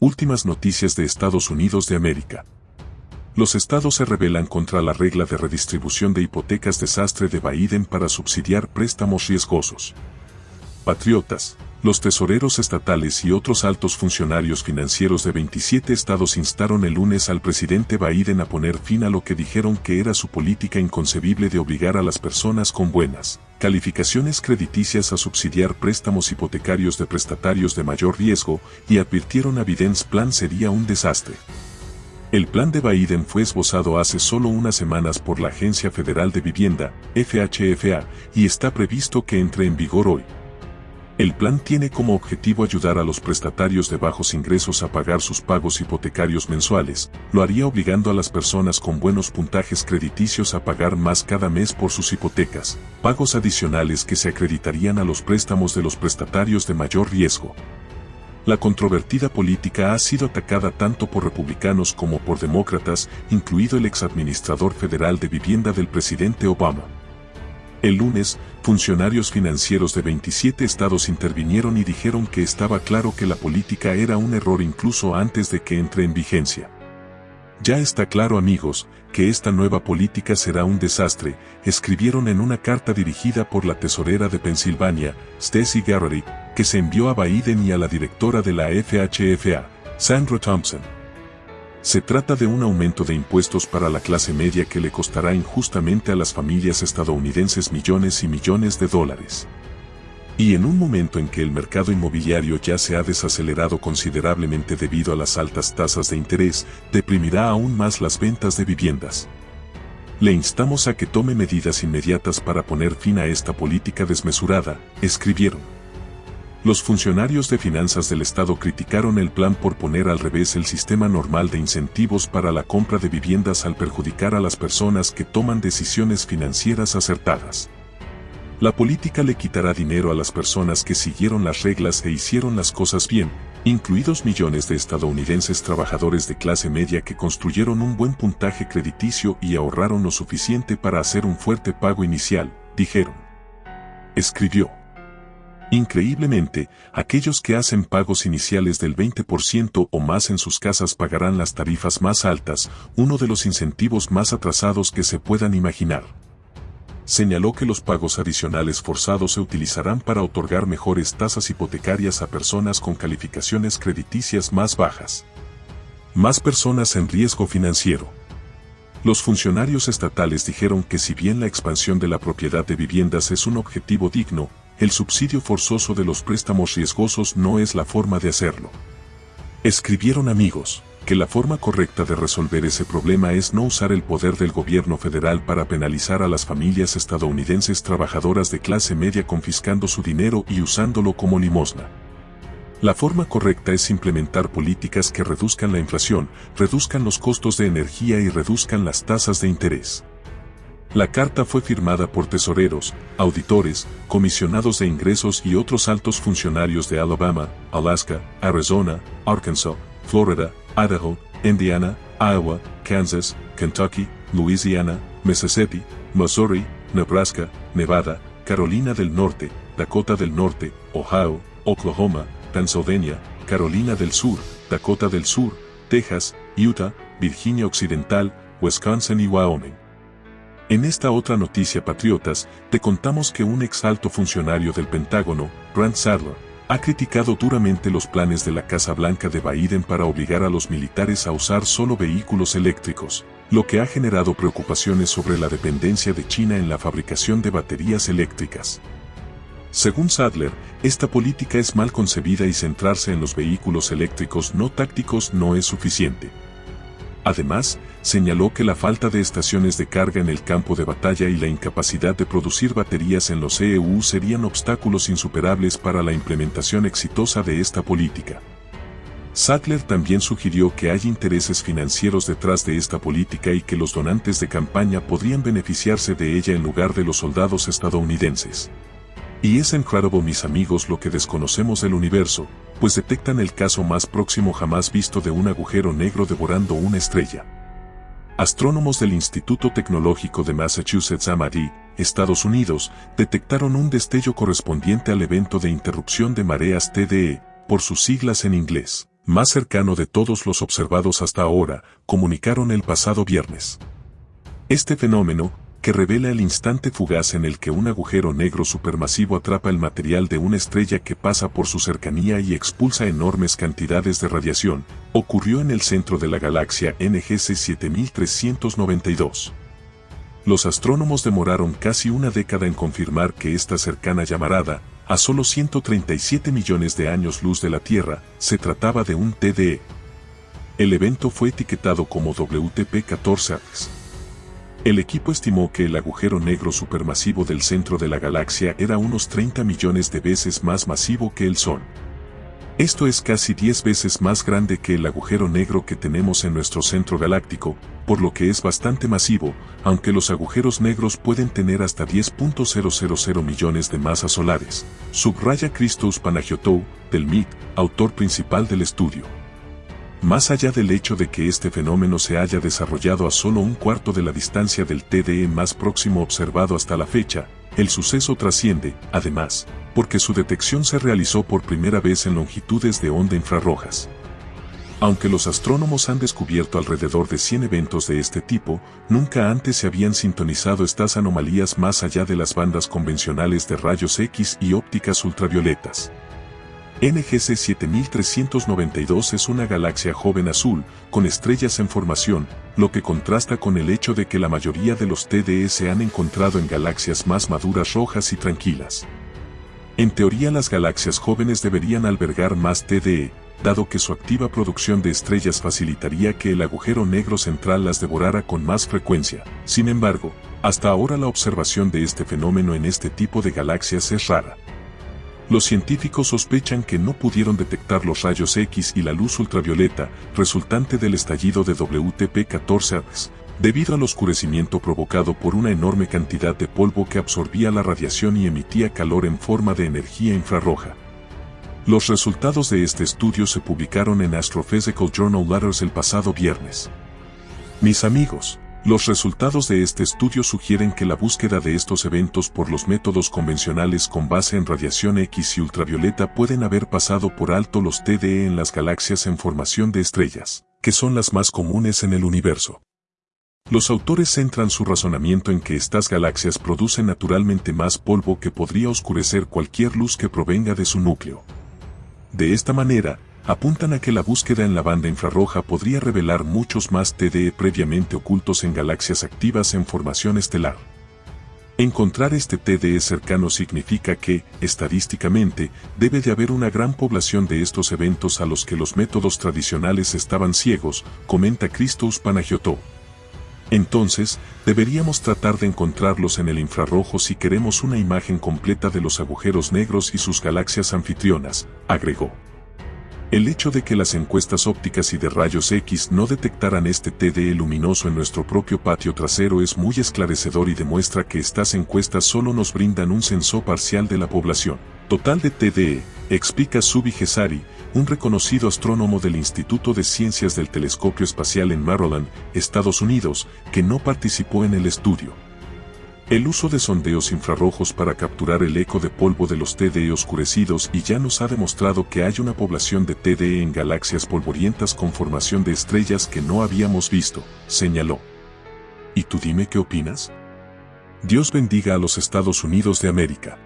Últimas noticias de Estados Unidos de América. Los estados se rebelan contra la regla de redistribución de hipotecas desastre de Biden para subsidiar préstamos riesgosos. Patriotas, los tesoreros estatales y otros altos funcionarios financieros de 27 estados instaron el lunes al presidente Biden a poner fin a lo que dijeron que era su política inconcebible de obligar a las personas con buenas calificaciones crediticias a subsidiar préstamos hipotecarios de prestatarios de mayor riesgo y advirtieron a Biden's plan sería un desastre. El plan de Biden fue esbozado hace solo unas semanas por la Agencia Federal de Vivienda, FHFA, y está previsto que entre en vigor hoy. El plan tiene como objetivo ayudar a los prestatarios de bajos ingresos a pagar sus pagos hipotecarios mensuales, lo haría obligando a las personas con buenos puntajes crediticios a pagar más cada mes por sus hipotecas, pagos adicionales que se acreditarían a los préstamos de los prestatarios de mayor riesgo. La controvertida política ha sido atacada tanto por republicanos como por demócratas, incluido el exadministrador federal de vivienda del presidente Obama. El lunes, funcionarios financieros de 27 estados intervinieron y dijeron que estaba claro que la política era un error incluso antes de que entre en vigencia. Ya está claro amigos, que esta nueva política será un desastre, escribieron en una carta dirigida por la tesorera de Pensilvania, Stacey Garrity, que se envió a Biden y a la directora de la FHFA, Sandra Thompson. Se trata de un aumento de impuestos para la clase media que le costará injustamente a las familias estadounidenses millones y millones de dólares. Y en un momento en que el mercado inmobiliario ya se ha desacelerado considerablemente debido a las altas tasas de interés, deprimirá aún más las ventas de viviendas. Le instamos a que tome medidas inmediatas para poner fin a esta política desmesurada, escribieron. Los funcionarios de finanzas del Estado criticaron el plan por poner al revés el sistema normal de incentivos para la compra de viviendas al perjudicar a las personas que toman decisiones financieras acertadas. La política le quitará dinero a las personas que siguieron las reglas e hicieron las cosas bien, incluidos millones de estadounidenses trabajadores de clase media que construyeron un buen puntaje crediticio y ahorraron lo suficiente para hacer un fuerte pago inicial, dijeron. Escribió. Increíblemente, aquellos que hacen pagos iniciales del 20% o más en sus casas pagarán las tarifas más altas, uno de los incentivos más atrasados que se puedan imaginar. Señaló que los pagos adicionales forzados se utilizarán para otorgar mejores tasas hipotecarias a personas con calificaciones crediticias más bajas. Más personas en riesgo financiero. Los funcionarios estatales dijeron que si bien la expansión de la propiedad de viviendas es un objetivo digno, el subsidio forzoso de los préstamos riesgosos no es la forma de hacerlo. Escribieron amigos, que la forma correcta de resolver ese problema es no usar el poder del gobierno federal para penalizar a las familias estadounidenses trabajadoras de clase media confiscando su dinero y usándolo como limosna. La forma correcta es implementar políticas que reduzcan la inflación, reduzcan los costos de energía y reduzcan las tasas de interés. La carta fue firmada por tesoreros, auditores, comisionados de ingresos y otros altos funcionarios de Alabama, Alaska, Arizona, Arkansas, Florida, Idaho, Indiana, Iowa, Kansas, Kentucky, Louisiana, Mississippi, Missouri, Nebraska, Nevada, Carolina del Norte, Dakota del Norte, Ohio, Oklahoma, Pennsylvania, Carolina del Sur, Dakota del Sur, Texas, Utah, Virginia Occidental, Wisconsin y Wyoming. En esta otra noticia patriotas, te contamos que un ex alto funcionario del Pentágono, Grant Sadler, ha criticado duramente los planes de la Casa Blanca de Biden para obligar a los militares a usar solo vehículos eléctricos, lo que ha generado preocupaciones sobre la dependencia de China en la fabricación de baterías eléctricas. Según Sadler, esta política es mal concebida y centrarse en los vehículos eléctricos no tácticos no es suficiente. Además, señaló que la falta de estaciones de carga en el campo de batalla y la incapacidad de producir baterías en los EU serían obstáculos insuperables para la implementación exitosa de esta política. Sattler también sugirió que hay intereses financieros detrás de esta política y que los donantes de campaña podrían beneficiarse de ella en lugar de los soldados estadounidenses. Y es incredible mis amigos lo que desconocemos del universo, pues detectan el caso más próximo jamás visto de un agujero negro devorando una estrella. Astrónomos del Instituto Tecnológico de Massachusetts MIT, Estados Unidos, detectaron un destello correspondiente al evento de interrupción de mareas TDE, por sus siglas en inglés, más cercano de todos los observados hasta ahora, comunicaron el pasado viernes. Este fenómeno, que revela el instante fugaz en el que un agujero negro supermasivo atrapa el material de una estrella que pasa por su cercanía y expulsa enormes cantidades de radiación, ocurrió en el centro de la galaxia NGC 7392. Los astrónomos demoraron casi una década en confirmar que esta cercana llamarada, a solo 137 millones de años luz de la Tierra, se trataba de un TDE. El evento fue etiquetado como WTP-14X el equipo estimó que el agujero negro supermasivo del centro de la galaxia era unos 30 millones de veces más masivo que el Sol. Esto es casi 10 veces más grande que el agujero negro que tenemos en nuestro centro galáctico, por lo que es bastante masivo, aunque los agujeros negros pueden tener hasta 10.000 millones de masas solares. Subraya Christos Panagiotou, del MIT, autor principal del estudio. Más allá del hecho de que este fenómeno se haya desarrollado a solo un cuarto de la distancia del TDE más próximo observado hasta la fecha, el suceso trasciende, además, porque su detección se realizó por primera vez en longitudes de onda infrarrojas. Aunque los astrónomos han descubierto alrededor de 100 eventos de este tipo, nunca antes se habían sintonizado estas anomalías más allá de las bandas convencionales de rayos X y ópticas ultravioletas. NGC 7392 es una galaxia joven azul, con estrellas en formación, lo que contrasta con el hecho de que la mayoría de los TDE se han encontrado en galaxias más maduras rojas y tranquilas. En teoría las galaxias jóvenes deberían albergar más TDE, dado que su activa producción de estrellas facilitaría que el agujero negro central las devorara con más frecuencia. Sin embargo, hasta ahora la observación de este fenómeno en este tipo de galaxias es rara. Los científicos sospechan que no pudieron detectar los rayos X y la luz ultravioleta resultante del estallido de WTP-14 debido al oscurecimiento provocado por una enorme cantidad de polvo que absorbía la radiación y emitía calor en forma de energía infrarroja. Los resultados de este estudio se publicaron en Astrophysical Journal Letters el pasado viernes. Mis amigos, los resultados de este estudio sugieren que la búsqueda de estos eventos por los métodos convencionales con base en radiación X y ultravioleta pueden haber pasado por alto los TDE en las galaxias en formación de estrellas, que son las más comunes en el universo. Los autores centran su razonamiento en que estas galaxias producen naturalmente más polvo que podría oscurecer cualquier luz que provenga de su núcleo. De esta manera, apuntan a que la búsqueda en la banda infrarroja podría revelar muchos más TDE previamente ocultos en galaxias activas en formación estelar. Encontrar este TDE cercano significa que, estadísticamente, debe de haber una gran población de estos eventos a los que los métodos tradicionales estaban ciegos, comenta Christos Panagiotou. Entonces, deberíamos tratar de encontrarlos en el infrarrojo si queremos una imagen completa de los agujeros negros y sus galaxias anfitrionas, agregó. El hecho de que las encuestas ópticas y de rayos X no detectaran este TDE luminoso en nuestro propio patio trasero es muy esclarecedor y demuestra que estas encuestas solo nos brindan un censo parcial de la población. Total de TDE, explica Subi Gesari, un reconocido astrónomo del Instituto de Ciencias del Telescopio Espacial en Maryland, Estados Unidos, que no participó en el estudio. El uso de sondeos infrarrojos para capturar el eco de polvo de los TDE oscurecidos y ya nos ha demostrado que hay una población de TDE en galaxias polvorientas con formación de estrellas que no habíamos visto, señaló. ¿Y tú dime qué opinas? Dios bendiga a los Estados Unidos de América.